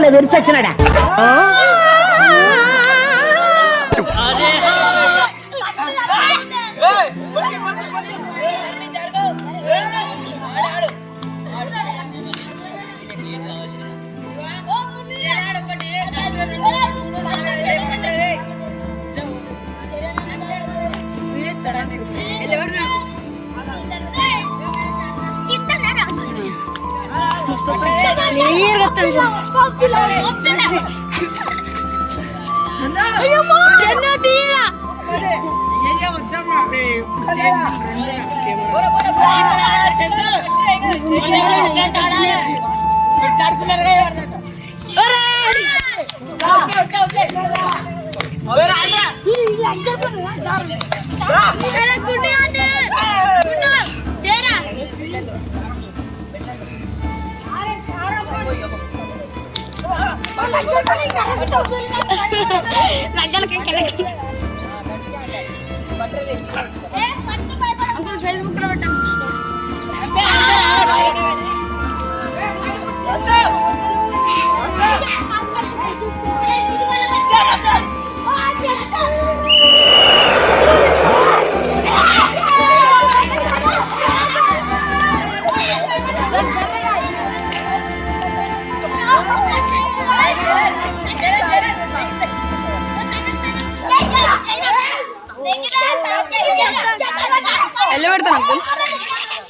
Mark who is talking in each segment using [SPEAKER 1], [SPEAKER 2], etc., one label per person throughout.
[SPEAKER 1] le ver Ora, ora. Ora, ora. Ora, ora. Uncle Facebook पे పెట్టండి అంతే అంతే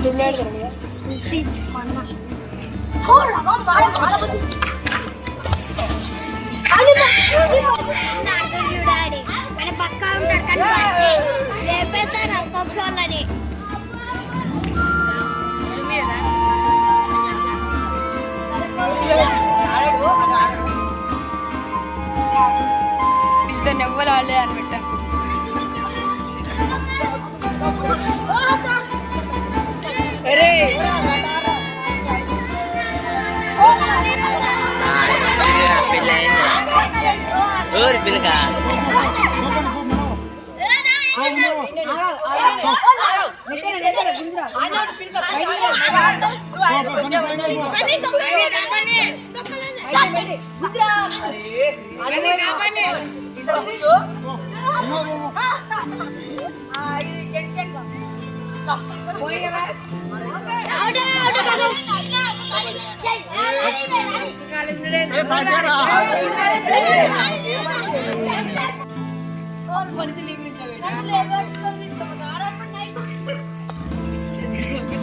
[SPEAKER 1] यूट्यूब में ऐड करेंगे dollari. ಬಿಲ್ದನ್ನು ಎವ್ವರ ಅಲ್ಲೇ ಅನ್ಬಿಟ್ಟ ಅರೇ ஒரு பிள்ளைங்க Kalau gue ditelingin cewek.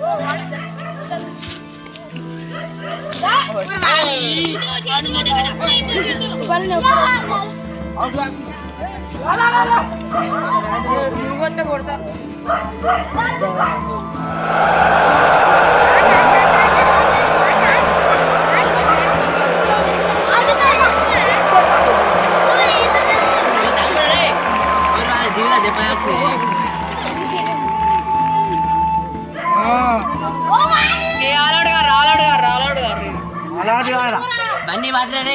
[SPEAKER 1] করতে করতে வண்டி வாங்கலாம் வண்டி மாட்டுறே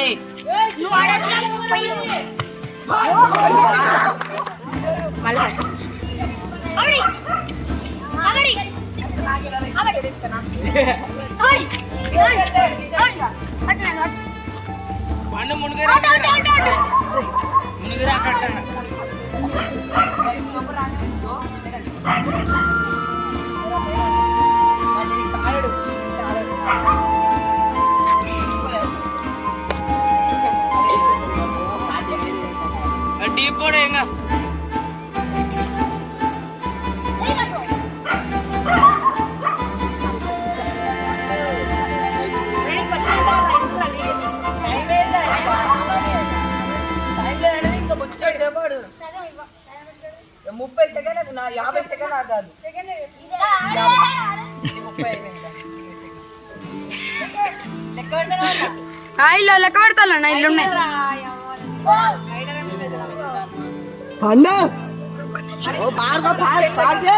[SPEAKER 1] பண்ணு முனுகிறா முனுகிறா கட்டணும் போடுங்க ముప్పై సెకండ్ నా యాభై సెకండ్ ఆగాలి లెక్క పెడతాను లెక్క పెడతాను ఇల్లు ఉన్నాయి అన్న ఓ పాడదా పాడు పాడు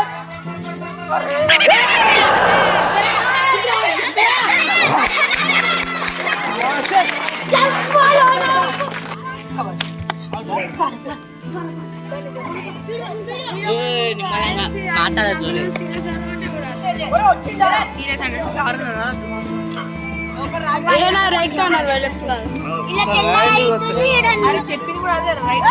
[SPEAKER 1] మాట్లాడదు సీరియస్ అంటే చెప్పింది కూడా అదే రైట్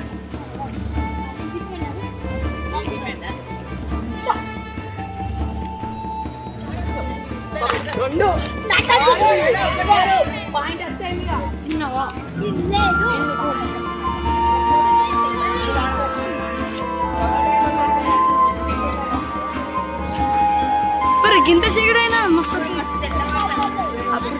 [SPEAKER 1] పండు పాయింట్ వచ్చాయి తిన్నావా మరి గింత చీకడైనా మస్తు అప్పుడు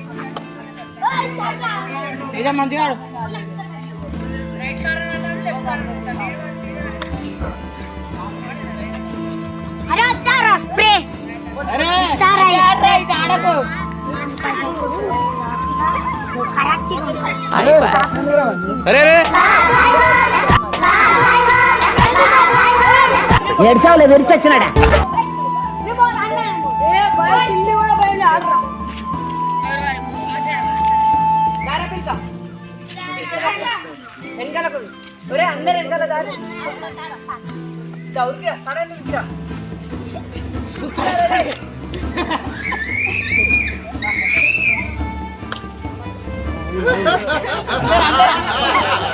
[SPEAKER 1] నిజం మంచిగా ఆడు అరే వద్దారా స్ప్రే ఆడకు అరే అరే ఎడ్చావులే విరిచొచ్చినాడా అందరు వెనకాల కాదు దౌరికి సడన్ నుంచా అందరూ అందరూ